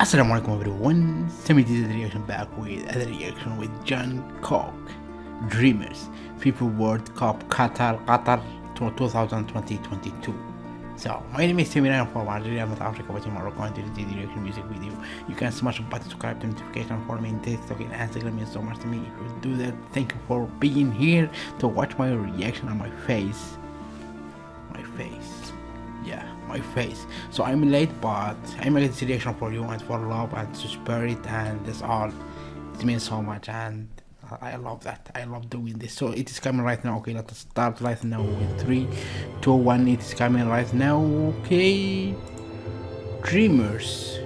Assalamu alaikum everyone, Sammy the reaction back with other reaction with Jung Kook, Dreamers, FIFA World Cup Qatar, Qatar 2020-22. So, my name is Sammy and from Algeria, North Africa, watching Morocco and the reaction music video. You can smash the button, subscribe to notification, follow me in TikTok and Instagram means so much to me. If you do that, thank you for being here to watch my reaction on my face. My face. My face so i'm late but i'm a reaction for you and for love and spirit and this all it means so much and I love that. I love doing this. So it is coming right now. Okay, let's start right now with three, two, one. It is coming right now. Okay, Dreamers,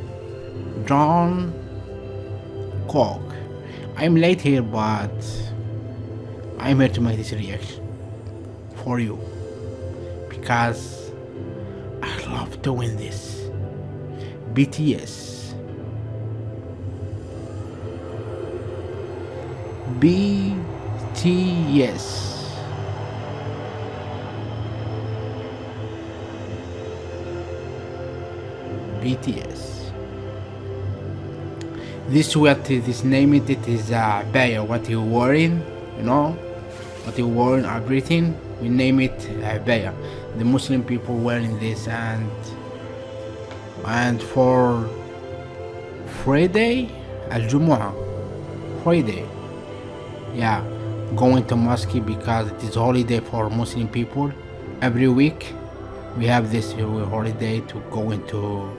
Jung Kook. I'm late here, but I'm here to make this reaction for you because love doing this. BTS. BTS. BTS. This what this name it, it is uh Baya, what you wearing, you know, what you wearing everything, we name it uh, Baya the Muslim people wearing this and and for Friday Al-Jumu'ah Friday. Yeah going to mosque because it is holiday for Muslim people. Every week we have this holiday to go into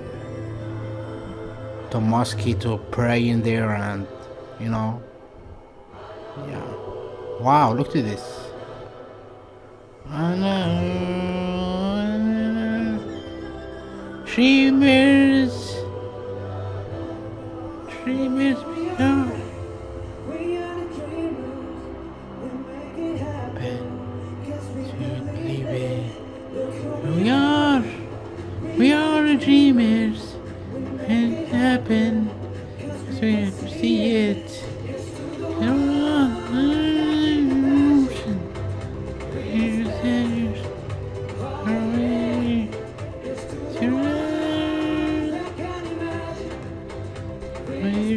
to mosque to pray in there and you know. Yeah. Wow look at this. I know uh, Dreamers, dreamers we are. We are. We are. Dreamers. It happen. Cause we see it. Oh.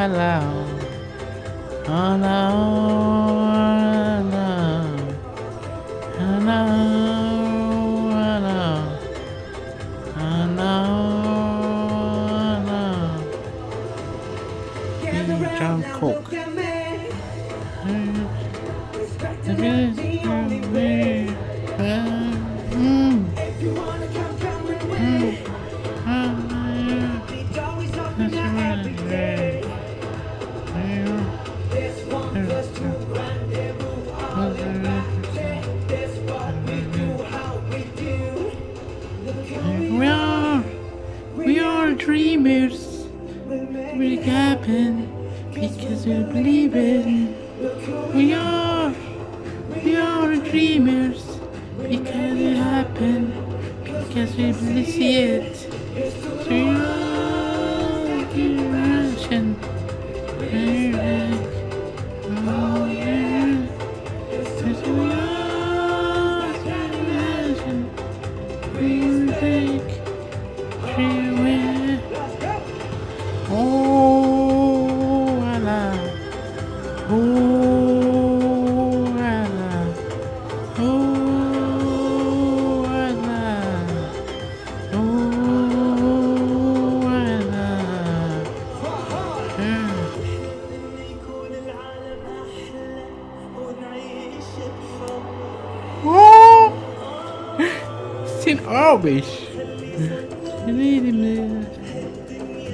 Hello. Hello. Jung Kook. We happen because we believe in. We are, we are dreamers because it happened because we see it. We are generation.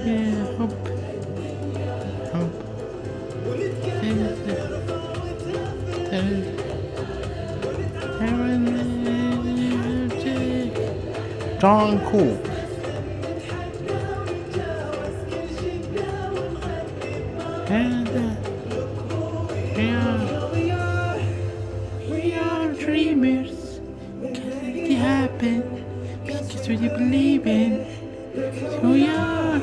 Yeah, hopp. Hopp. Jung Kook. And uh, yeah, Because you believe in. So you are,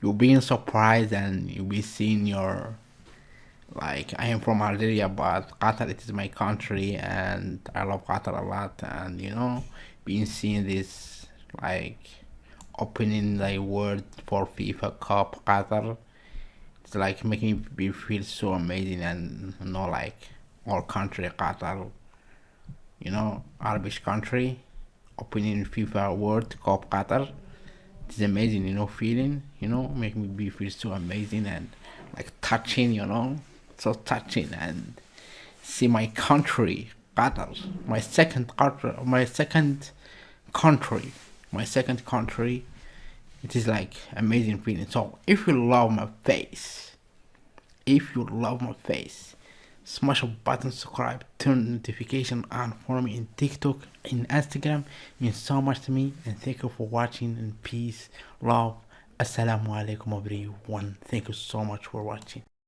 you'll be surprised and you'll be seeing your like I am from Algeria but Qatar it is my country and I love Qatar a lot. And you know being seeing this like opening the word for FIFA Cup Qatar it's like making me feel so amazing and you know like our country Qatar you know Arabic country opening FIFA World Cup Qatar it's amazing you know feeling you know make me be feel so amazing and like touching you know so touching and see my country Qatar my second country my second country my second country it is like amazing feeling. So if you love my face if you love my face smash a button subscribe turn notification on for me in tiktok in instagram. It means so much to me and thank you for watching and peace love. Assalamu alaikum everyone. Thank you so much for watching